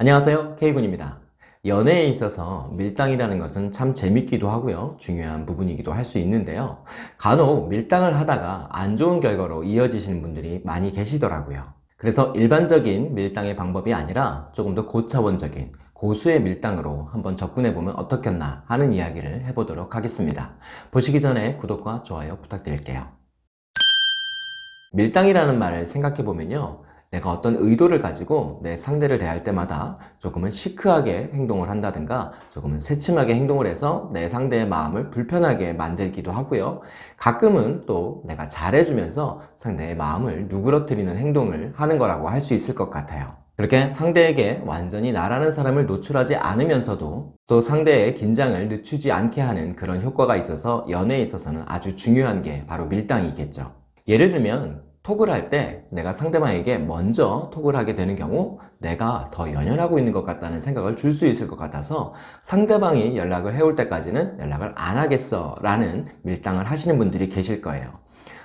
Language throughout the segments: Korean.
안녕하세요. K군입니다. 연애에 있어서 밀당이라는 것은 참 재밌기도 하고요. 중요한 부분이기도 할 수 있는데요. 간혹 밀당을 하다가 안 좋은 결과로 이어지시는 분들이 많이 계시더라고요. 그래서 일반적인 밀당의 방법이 아니라 조금 더 고차원적인 고수의 밀당으로 한번 접근해보면 어떻겠나 하는 이야기를 해보도록 하겠습니다. 보시기 전에 구독과 좋아요 부탁드릴게요. 밀당이라는 말을 생각해보면요 내가 어떤 의도를 가지고 내 상대를 대할 때마다 조금은 시크하게 행동을 한다든가 조금은 새침하게 행동을 해서 내 상대의 마음을 불편하게 만들기도 하고요. 가끔은 또 내가 잘해주면서 상대의 마음을 누그러뜨리는 행동을 하는 거라고 할 수 있을 것 같아요. 그렇게 상대에게 완전히 나라는 사람을 노출하지 않으면서도 또 상대의 긴장을 늦추지 않게 하는 그런 효과가 있어서 연애에 있어서는 아주 중요한 게 바로 밀당이겠죠. 예를 들면 톡을 할 때 내가 상대방에게 먼저 톡을 하게 되는 경우 내가 더 연연하고 있는 것 같다는 생각을 줄 수 있을 것 같아서 상대방이 연락을 해올 때까지는 연락을 안 하겠어 라는 밀당을 하시는 분들이 계실 거예요.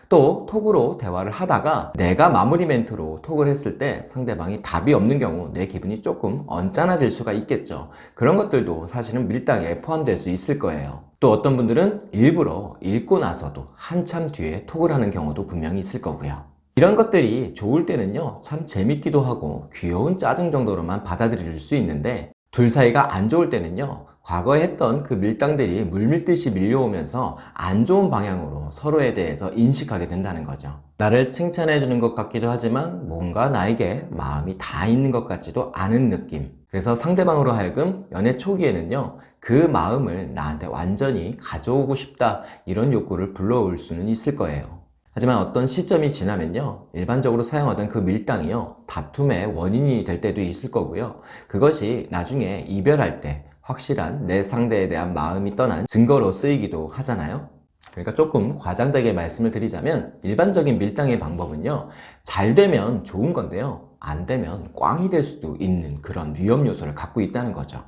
또 톡으로 대화를 하다가 내가 마무리 멘트로 톡을 했을 때 상대방이 답이 없는 경우 내 기분이 조금 언짢아질 수가 있겠죠. 그런 것들도 사실은 밀당에 포함될 수 있을 거예요. 또 어떤 분들은 일부러 읽고 나서도 한참 뒤에 톡을 하는 경우도 분명히 있을 거고요 이런 것들이 좋을 때는요 참 재밌기도 하고 귀여운 짜증 정도로만 받아들일 수 있는데 둘 사이가 안 좋을 때는요 과거에 했던 그 밀당들이 물밀듯이 밀려오면서 안 좋은 방향으로 서로에 대해서 인식하게 된다는 거죠. 나를 칭찬해 주는 것 같기도 하지만 뭔가 나에게 마음이 다 있는 것 같지도 않은 느낌. 그래서 상대방으로 하여금 연애 초기에는요 그 마음을 나한테 완전히 가져오고 싶다 이런 욕구를 불러올 수는 있을 거예요 하지만 어떤 시점이 지나면요 일반적으로 사용하던 그 밀당이요 다툼의 원인이 될 때도 있을 거고요. 그것이 나중에 이별할 때 확실한 내 상대에 대한 마음이 떠난 증거로 쓰이기도 하잖아요. 그러니까 조금 과장되게 말씀을 드리자면 일반적인 밀당의 방법은요 잘 되면 좋은 건데요 안 되면 꽝이 될 수도 있는 그런 위험 요소를 갖고 있다는 거죠.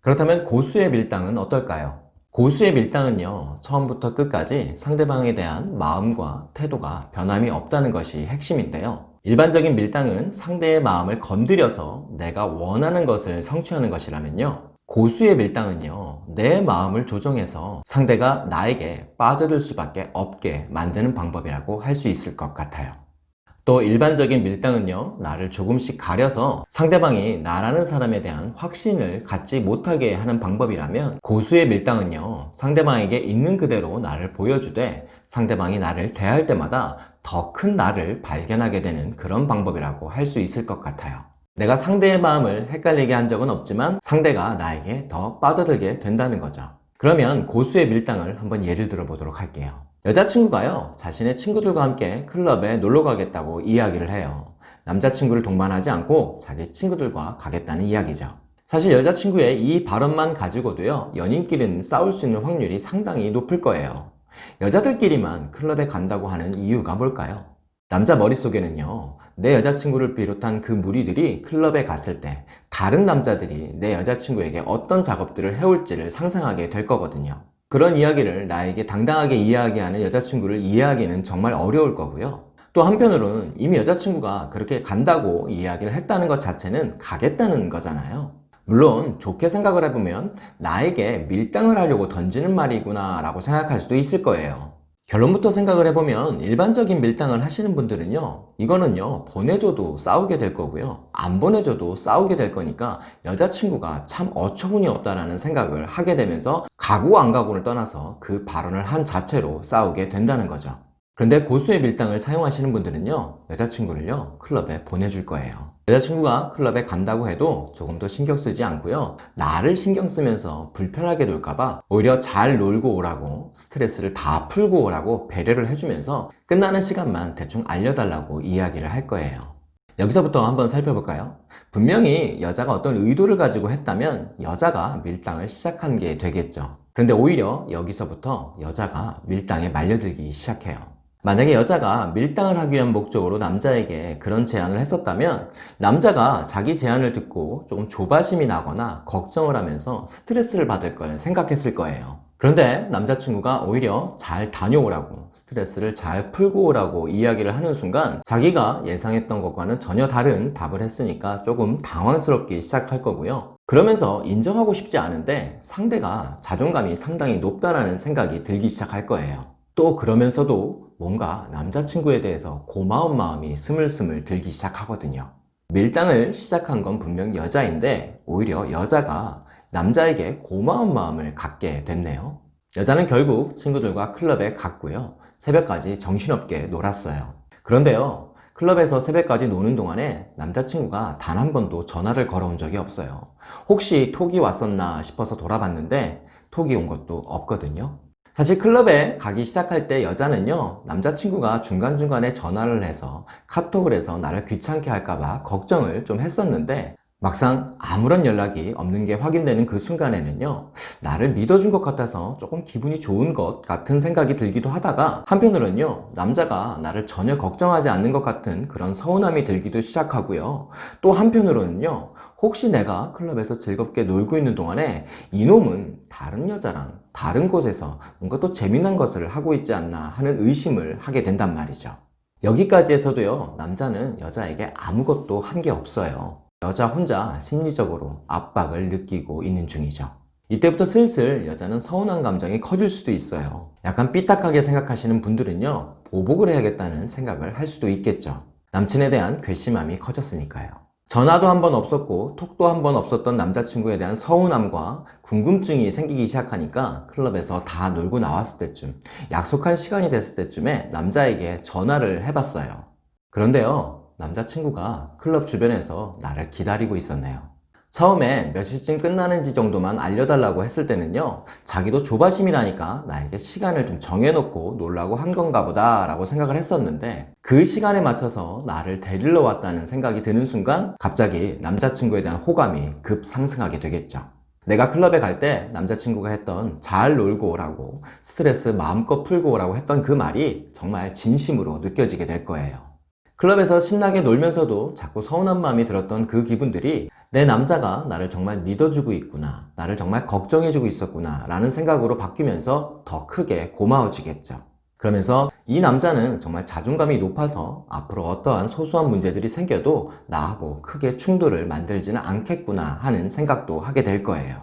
그렇다면 고수의 밀당은 어떨까요? 고수의 밀당은요 처음부터 끝까지 상대방에 대한 마음과 태도가 변함이 없다는 것이 핵심인데요. 일반적인 밀당은 상대의 마음을 건드려서 내가 원하는 것을 성취하는 것이라면요. 고수의 밀당은요 내 마음을 조정해서 상대가 나에게 빠져들 수밖에 없게 만드는 방법이라고 할 수 있을 것 같아요 또 일반적인 밀당은요 나를 조금씩 가려서 상대방이 나라는 사람에 대한 확신을 갖지 못하게 하는 방법이라면 고수의 밀당은요 상대방에게 있는 그대로 나를 보여주되 상대방이 나를 대할 때마다 더 큰 나를 발견하게 되는 그런 방법이라고 할 수 있을 것 같아요. 내가 상대의 마음을 헷갈리게 한 적은 없지만 상대가 나에게 더 빠져들게 된다는 거죠. 그러면 고수의 밀당을 한번 예를 들어 보도록 할게요 여자친구가요 자신의 친구들과 함께 클럽에 놀러 가겠다고 이야기를 해요. 남자친구를 동반하지 않고 자기 친구들과 가겠다는 이야기죠. 사실 여자친구의 이 발언만 가지고도요 연인끼리는 싸울 수 있는 확률이 상당히 높을 거예요. 여자들끼리만 클럽에 간다고 하는 이유가 뭘까요? 남자 머릿속에는요 내 여자친구를 비롯한 그 무리들이 클럽에 갔을 때 다른 남자들이 내 여자친구에게 어떤 작업들을 해올지를 상상하게 될 거거든요 그런 이야기를 나에게 당당하게 이야기하는 여자친구를 이해하기는 정말 어려울 거고요. 또 한편으로는 이미 여자친구가 그렇게 간다고 이야기를 했다는 것 자체는 가겠다는 거잖아요. 물론 좋게 생각을 해보면 나에게 밀당을 하려고 던지는 말이구나 라고 생각할 수도 있을 거예요 결론부터 생각을 해보면 일반적인 밀당을 하시는 분들은요 이거는요 보내줘도 싸우게 될 거고요. 안 보내줘도 싸우게 될 거니까 여자친구가 참 어처구니 없다라는 생각을 하게 되면서 가고 안 가고를 떠나서 그 발언을 한 자체로 싸우게 된다는 거죠 그런데 고수의 밀당을 사용하시는 분들은요 여자친구를요 클럽에 보내줄 거예요. 여자친구가 클럽에 간다고 해도 조금 더 신경 쓰지 않고요 나를 신경 쓰면서 불편하게 놀까봐 오히려 잘 놀고 오라고 스트레스를 다 풀고 오라고 배려를 해주면서 끝나는 시간만 대충 알려달라고 이야기를 할 거예요. 여기서부터 한번 살펴볼까요? 분명히 여자가 어떤 의도를 가지고 했다면 여자가 밀당을 시작한 게 되겠죠. 그런데 오히려 여기서부터 여자가 밀당에 말려들기 시작해요 만약에 여자가 밀당을 하기 위한 목적으로 남자에게 그런 제안을 했었다면 남자가 자기 제안을 듣고 조금 조바심이 나거나 걱정을 하면서 스트레스를 받을 걸 생각했을 거예요 그런데 남자친구가 오히려 잘 다녀오라고 스트레스를 잘 풀고 오라고 이야기를 하는 순간 자기가 예상했던 것과는 전혀 다른 답을 했으니까 조금 당황스럽게 시작할 거고요. 그러면서 인정하고 싶지 않은데 상대가 자존감이 상당히 높다라는 생각이 들기 시작할 거예요. 또 그러면서도 뭔가 남자친구에 대해서 고마운 마음이 스물스물 들기 시작하거든요. 밀당을 시작한 건 분명 여자인데 오히려 여자가 남자에게 고마운 마음을 갖게 됐네요. 여자는 결국 친구들과 클럽에 갔고요. 새벽까지 정신없게 놀았어요. 그런데요, 클럽에서 새벽까지 노는 동안에 남자친구가 단 한 번도 전화를 걸어온 적이 없어요. 혹시 톡이 왔었나 싶어서 돌아봤는데 톡이 온 것도 없거든요. 사실 클럽에 가기 시작할 때 여자는요, 남자친구가 중간중간에 전화를 해서 카톡을 해서 나를 귀찮게 할까봐 걱정을 좀 했었는데, 막상 아무런 연락이 없는 게 확인되는 그 순간에는요, 나를 믿어준 것 같아서 조금 기분이 좋은 것 같은 생각이 들기도 하다가, 한편으로는요, 남자가 나를 전혀 걱정하지 않는 것 같은 그런 서운함이 들기도 시작하고요. 또 한편으로는요, 혹시 내가 클럽에서 즐겁게 놀고 있는 동안에 이놈은 다른 여자랑 다른 곳에서 뭔가 또 재미난 것을 하고 있지 않나 하는 의심을 하게 된단 말이죠. 여기까지 에서도요, 남자는 여자에게 아무것도 한 게 없어요. 여자 혼자 심리적으로 압박을 느끼고 있는 중이죠. 이때부터 슬슬 여자는 서운한 감정이 커질 수도 있어요. 약간 삐딱하게 생각하시는 분들은요, 보복을 해야겠다는 생각을 할 수도 있겠죠. 남친에 대한 괘씸함이 커졌으니까요. 전화도 한 번 없었고 톡도 한 번 없었던 남자친구에 대한 서운함과 궁금증이 생기기 시작하니까 클럽에서 다 놀고 나왔을 때쯤 약속한 시간이 됐을 때쯤에 남자에게 전화를 해봤어요. 그런데요, 남자친구가 클럽 주변에서 나를 기다리고 있었네요. 처음에 몇 시쯤 끝나는지 정도만 알려달라고 했을 때는요, 자기도 조바심이라니까 나에게 시간을 좀 정해놓고 놀라고 한 건가 보다 라고 생각을 했었는데, 그 시간에 맞춰서 나를 데리러 왔다는 생각이 드는 순간, 갑자기 남자친구에 대한 호감이 급 상승하게 되겠죠. 내가 클럽에 갈 때 남자친구가 했던 잘 놀고 오라고, 스트레스 마음껏 풀고 오라고 했던 그 말이 정말 진심으로 느껴지게 될 거예요. 클럽에서 신나게 놀면서도 자꾸 서운한 마음이 들었던 그 기분들이 내 남자가 나를 정말 믿어주고 있구나, 나를 정말 걱정해주고 있었구나 라는 생각으로 바뀌면서 더 크게 고마워지겠죠. 그러면서 이 남자는 정말 자존감이 높아서 앞으로 어떠한 소소한 문제들이 생겨도 나하고 크게 충돌을 만들지는 않겠구나 하는 생각도 하게 될 거예요.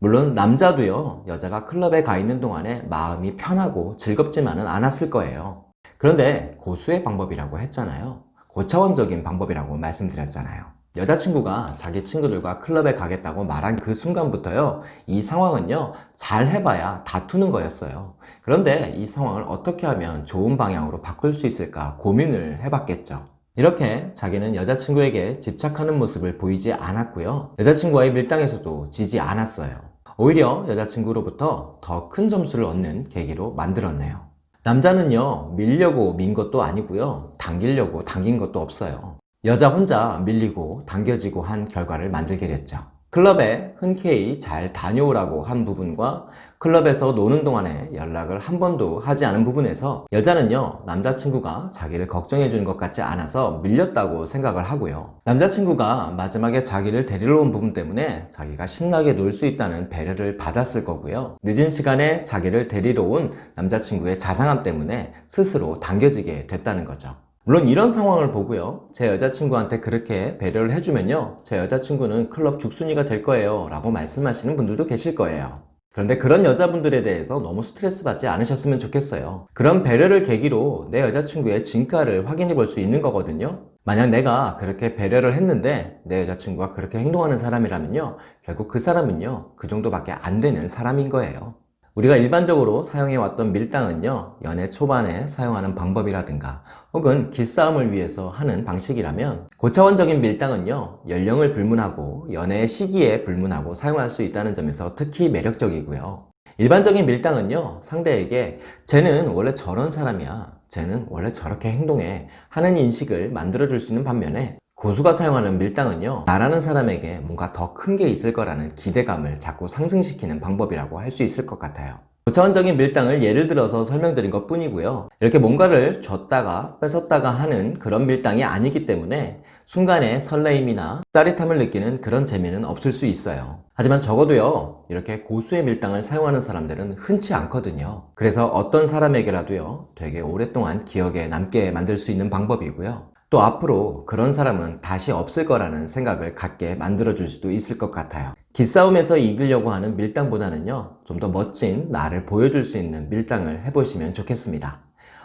물론 남자도요, 여자가 클럽에 가 있는 동안에 마음이 편하고 즐겁지만은 않았을 거예요. 그런데 고수의 방법이라고 했잖아요. 고차원적인 방법이라고 말씀드렸잖아요. 여자친구가 자기 친구들과 클럽에 가겠다고 말한 그 순간부터요, 이 상황은요, 잘 해봐야 다투는 거였어요. 그런데 이 상황을 어떻게 하면 좋은 방향으로 바꿀 수 있을까 고민을 해봤겠죠. 이렇게 자기는 여자친구에게 집착하는 모습을 보이지 않았고요. 여자친구와의 밀당에서도 지지 않았어요. 오히려 여자친구로부터 더 큰 점수를 얻는 계기로 만들었네요. 남자는요, 밀려고 민 것도 아니고요, 당기려고 당긴 것도 없어요. 여자 혼자 밀리고 당겨지고 한 결과를 만들게 됐죠. 클럽에 흔쾌히 잘 다녀오라고 한 부분과 클럽에서 노는 동안에 연락을 한 번도 하지 않은 부분에서 여자는요 남자친구가 자기를 걱정해 주는 것 같지 않아서 밀렸다고 생각을 하고요. 남자친구가 마지막에 자기를 데리러 온 부분 때문에 자기가 신나게 놀 수 있다는 배려를 받았을 거고요. 늦은 시간에 자기를 데리러 온 남자친구의 자상함 때문에 스스로 당겨지게 됐다는 거죠 물론 이런 상황을 보고요. 제 여자친구한테 그렇게 배려를 해주면요. 제 여자친구는 클럽 죽순이가 될 거예요. 라고 말씀하시는 분들도 계실 거예요. 그런데 그런 여자분들에 대해서 너무 스트레스 받지 않으셨으면 좋겠어요. 그런 배려를 계기로 내 여자친구의 진가를 확인해 볼 수 있는 거거든요. 만약 내가 그렇게 배려를 했는데 내 여자친구가 그렇게 행동하는 사람이라면요. 결국 그 사람은요. 그 정도밖에 안 되는 사람인 거예요. 우리가 일반적으로 사용해왔던 밀당은요, 연애 초반에 사용하는 방법이라든가 혹은 기싸움을 위해서 하는 방식이라면 고차원적인 밀당은요, 연령을 불문하고 연애 시기에 불문하고 사용할 수 있다는 점에서 특히 매력적이고요. 일반적인 밀당은요, 상대에게 쟤는 원래 저런 사람이야. 쟤는 원래 저렇게 행동해. 하는 인식을 만들어줄 수 있는 반면에 고수가 사용하는 밀당은요 나라는 사람에게 뭔가 더 큰 게 있을 거라는 기대감을 자꾸 상승시키는 방법이라고 할 수 있을 것 같아요 고차원적인 밀당을 예를 들어서 설명드린 것 뿐이고요 이렇게 뭔가를 줬다가 뺏었다가 하는 그런 밀당이 아니기 때문에 순간의 설레임이나 짜릿함을 느끼는 그런 재미는 없을 수 있어요. 하지만 적어도요, 이렇게 고수의 밀당을 사용하는 사람들은 흔치 않거든요. 그래서 어떤 사람에게라도요, 되게 오랫동안 기억에 남게 만들 수 있는 방법이고요. 또 앞으로 그런 사람은 다시 없을 거라는 생각을 갖게 만들어줄 수도 있을 것 같아요. 기싸움에서 이기려고 하는 밀당보다는요, 좀 더 멋진 나를 보여줄 수 있는 밀당을 해보시면 좋겠습니다.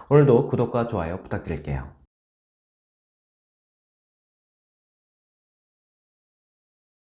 오늘도 구독과 좋아요 부탁드릴게요.